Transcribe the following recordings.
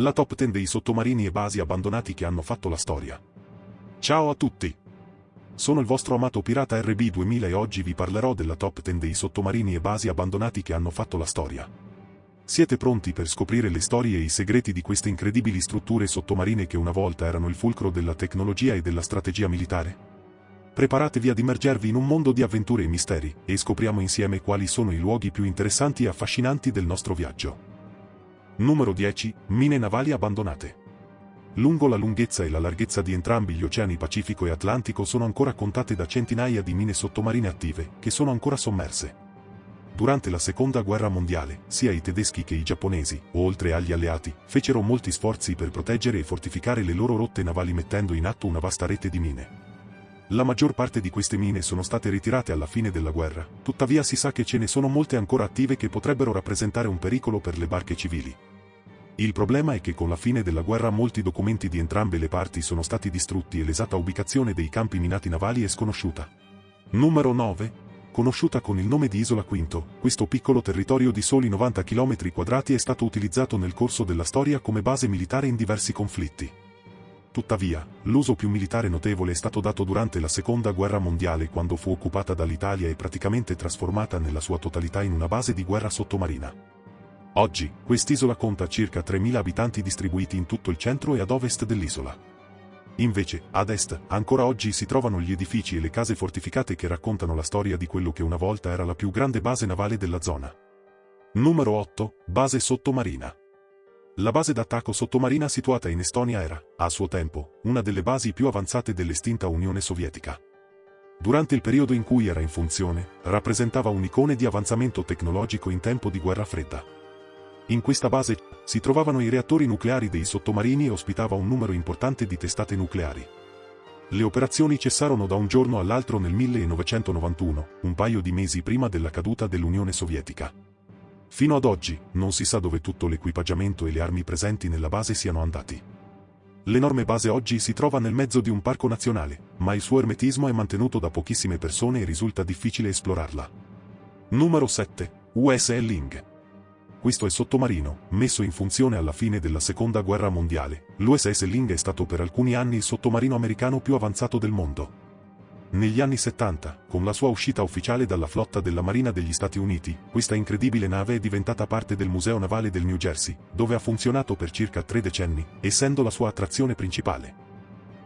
La top 10 dei sottomarini e basi abbandonati che hanno fatto la storia. Ciao a tutti! Sono il vostro amato pirata RB2000 e oggi vi parlerò della top 10 dei sottomarini e basi abbandonati che hanno fatto la storia. Siete pronti per scoprire le storie e i segreti di queste incredibili strutture sottomarine che una volta erano il fulcro della tecnologia e della strategia militare? Preparatevi ad immergervi in un mondo di avventure e misteri, e scopriamo insieme quali sono i luoghi più interessanti e affascinanti del nostro viaggio. Numero 10. Mine navali abbandonate. Lungo la lunghezza e la larghezza di entrambi gli oceani Pacifico e Atlantico sono ancora contate da centinaia di mine sottomarine attive, che sono ancora sommerse. Durante la seconda guerra mondiale, sia i tedeschi che i giapponesi, oltre agli alleati, fecero molti sforzi per proteggere e fortificare le loro rotte navali mettendo in atto una vasta rete di mine. La maggior parte di queste mine sono state ritirate alla fine della guerra, tuttavia si sa che ce ne sono molte ancora attive che potrebbero rappresentare un pericolo per le barche civili. Il problema è che con la fine della guerra molti documenti di entrambe le parti sono stati distrutti e l'esatta ubicazione dei campi minati navali è sconosciuta. Numero 9. Conosciuta con il nome di Isola Quinto, questo piccolo territorio di soli 90 km quadrati è stato utilizzato nel corso della storia come base militare in diversi conflitti. Tuttavia, l'uso più militare notevole è stato dato durante la Seconda Guerra Mondiale quando fu occupata dall'Italia e praticamente trasformata nella sua totalità in una base di guerra sottomarina. Oggi, quest'isola conta circa 3.000 abitanti distribuiti in tutto il centro e ad ovest dell'isola. Invece, ad est, ancora oggi si trovano gli edifici e le case fortificate che raccontano la storia di quello che una volta era la più grande base navale della zona. Numero 8. Base sottomarina. La base d'attacco sottomarina situata in Estonia era, a suo tempo, una delle basi più avanzate dell'estinta Unione Sovietica. Durante il periodo in cui era in funzione, rappresentava un'icone di avanzamento tecnologico in tempo di guerra fredda. In questa base si trovavano i reattori nucleari dei sottomarini e ospitava un numero importante di testate nucleari. Le operazioni cessarono da un giorno all'altro nel 1991, un paio di mesi prima della caduta dell'Unione Sovietica. Fino ad oggi, non si sa dove tutto l'equipaggiamento e le armi presenti nella base siano andati. L'enorme base oggi si trova nel mezzo di un parco nazionale, ma il suo ermetismo è mantenuto da pochissime persone e risulta difficile esplorarla. Numero 7. USL Ling. Questo è sottomarino, messo in funzione alla fine della seconda guerra mondiale. L'USS Ling è stato per alcuni anni il sottomarino americano più avanzato del mondo. Negli anni 70, con la sua uscita ufficiale dalla flotta della Marina degli Stati Uniti, questa incredibile nave è diventata parte del Museo Navale del New Jersey, dove ha funzionato per circa tre decenni, essendo la sua attrazione principale.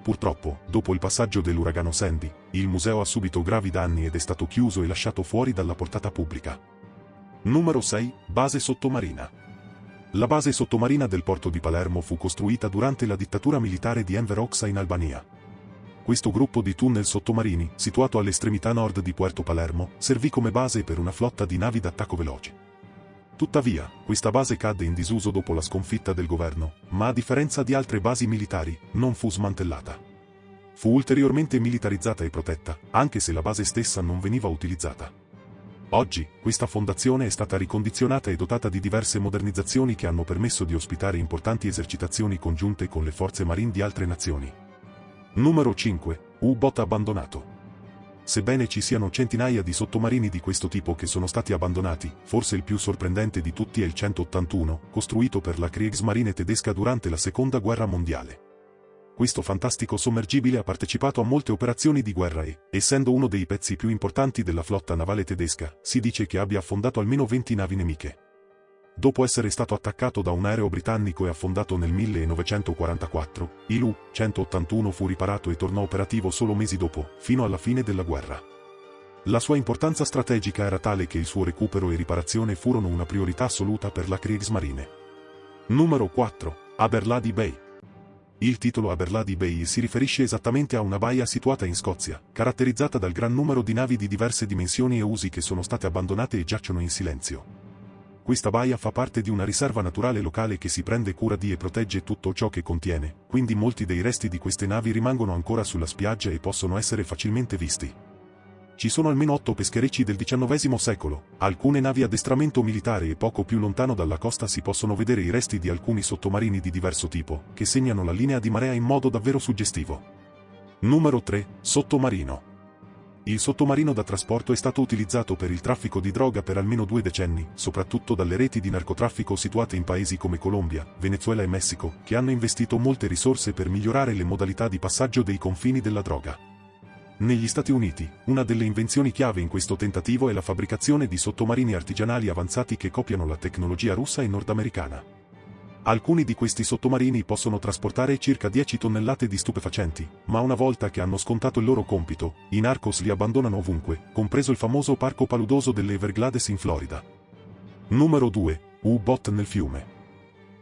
Purtroppo, dopo il passaggio dell'uragano Sandy, il museo ha subito gravi danni ed è stato chiuso e lasciato fuori dalla portata pubblica. Numero 6. Base sottomarina. La base sottomarina del porto di Palermo fu costruita durante la dittatura militare di Enver Hoxha in Albania. Questo gruppo di tunnel sottomarini, situato all'estremità nord di Puerto Palermo, servì come base per una flotta di navi d'attacco veloci. Tuttavia, questa base cadde in disuso dopo la sconfitta del governo, ma a differenza di altre basi militari, non fu smantellata. Fu ulteriormente militarizzata e protetta, anche se la base stessa non veniva utilizzata. Oggi, questa fondazione è stata ricondizionata e dotata di diverse modernizzazioni che hanno permesso di ospitare importanti esercitazioni congiunte con le forze marine di altre nazioni. Numero 5. U-Bot abbandonato. Sebbene ci siano centinaia di sottomarini di questo tipo che sono stati abbandonati, forse il più sorprendente di tutti è il 181, costruito per la Kriegsmarine tedesca durante la Seconda Guerra Mondiale. Questo fantastico sommergibile ha partecipato a molte operazioni di guerra e, essendo uno dei pezzi più importanti della flotta navale tedesca, si dice che abbia affondato almeno 20 navi nemiche. Dopo essere stato attaccato da un aereo britannico e affondato nel 1944, il U-181 fu riparato e tornò operativo solo mesi dopo, fino alla fine della guerra. La sua importanza strategica era tale che il suo recupero e riparazione furono una priorità assoluta per la Kriegsmarine. Numero 4. Aberlady Bay. Il titolo Aberlady Bay si riferisce esattamente a una baia situata in Scozia, caratterizzata dal gran numero di navi di diverse dimensioni e usi che sono state abbandonate e giacciono in silenzio. Questa baia fa parte di una riserva naturale locale che si prende cura di e protegge tutto ciò che contiene, quindi molti dei resti di queste navi rimangono ancora sulla spiaggia e possono essere facilmente visti. Ci sono almeno otto pescherecci del XIX secolo, alcune navi addestramento militare e poco più lontano dalla costa si possono vedere i resti di alcuni sottomarini di diverso tipo, che segnano la linea di marea in modo davvero suggestivo. Numero 3. Sottomarino. Il sottomarino da trasporto è stato utilizzato per il traffico di droga per almeno due decenni, soprattutto dalle reti di narcotraffico situate in paesi come Colombia, Venezuela e Messico, che hanno investito molte risorse per migliorare le modalità di passaggio dei confini della droga. Negli Stati Uniti, una delle invenzioni chiave in questo tentativo è la fabbricazione di sottomarini artigianali avanzati che copiano la tecnologia russa e nordamericana. Alcuni di questi sottomarini possono trasportare circa 10 tonnellate di stupefacenti, ma una volta che hanno scontato il loro compito, i narcos li abbandonano ovunque, compreso il famoso parco paludoso delle Everglades in Florida. Numero 2. U-Bot nel fiume.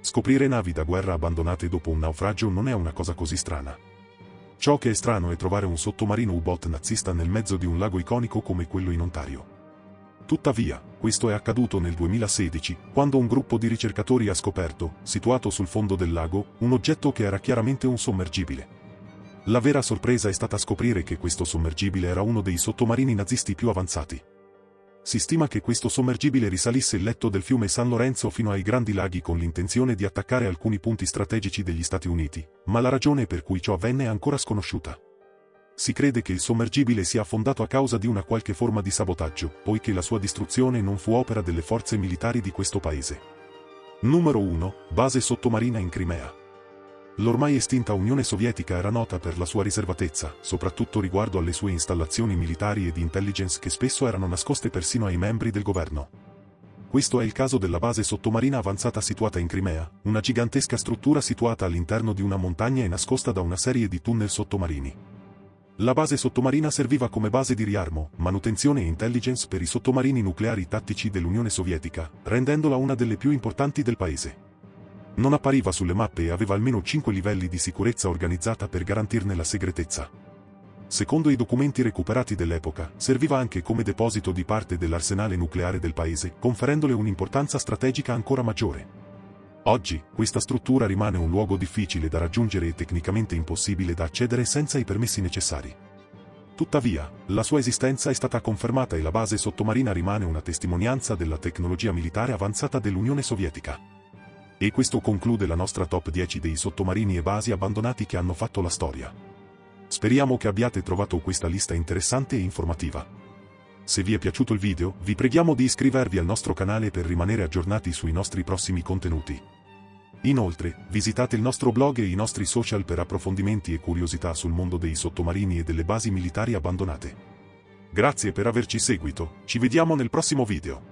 Scoprire navi da guerra abbandonate dopo un naufragio non è una cosa così strana. Ciò che è strano è trovare un sottomarino U-Bot nazista nel mezzo di un lago iconico come quello in Ontario. Tuttavia, questo è accaduto nel 2016, quando un gruppo di ricercatori ha scoperto, situato sul fondo del lago, un oggetto che era chiaramente un sommergibile. La vera sorpresa è stata scoprire che questo sommergibile era uno dei sottomarini nazisti più avanzati. Si stima che questo sommergibile risalisse il letto del fiume San Lorenzo fino ai Grandi Laghi con l'intenzione di attaccare alcuni punti strategici degli Stati Uniti, ma la ragione per cui ciò avvenne è ancora sconosciuta. Si crede che il sommergibile sia affondato a causa di una qualche forma di sabotaggio, poiché la sua distruzione non fu opera delle forze militari di questo paese. Numero 1. Base sottomarina in Crimea. L'ormai estinta Unione Sovietica era nota per la sua riservatezza, soprattutto riguardo alle sue installazioni militari e di intelligence che spesso erano nascoste persino ai membri del governo. Questo è il caso della base sottomarina avanzata situata in Crimea, una gigantesca struttura situata all'interno di una montagna e nascosta da una serie di tunnel sottomarini. La base sottomarina serviva come base di riarmo, manutenzione e intelligence per i sottomarini nucleari tattici dell'Unione Sovietica, rendendola una delle più importanti del paese. Non appariva sulle mappe e aveva almeno 5 livelli di sicurezza organizzata per garantirne la segretezza. Secondo i documenti recuperati dell'epoca, serviva anche come deposito di parte dell'arsenale nucleare del paese, conferendole un'importanza strategica ancora maggiore. Oggi, questa struttura rimane un luogo difficile da raggiungere e tecnicamente impossibile da accedere senza i permessi necessari. Tuttavia, la sua esistenza è stata confermata e la base sottomarina rimane una testimonianza della tecnologia militare avanzata dell'Unione Sovietica. E questo conclude la nostra top 10 dei sottomarini e basi abbandonati che hanno fatto la storia. Speriamo che abbiate trovato questa lista interessante e informativa. Se vi è piaciuto il video, vi preghiamo di iscrivervi al nostro canale per rimanere aggiornati sui nostri prossimi contenuti. Inoltre, visitate il nostro blog e i nostri social per approfondimenti e curiosità sul mondo dei sottomarini e delle basi militari abbandonate. Grazie per averci seguito, ci vediamo nel prossimo video.